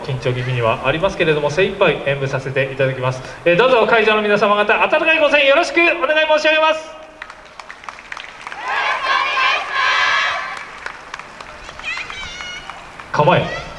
緊張気味にはありますけれども精一杯演舞させていただきます、えー、どうぞ会場の皆様方温かいご声援よろしくお願い申し上げます。構え。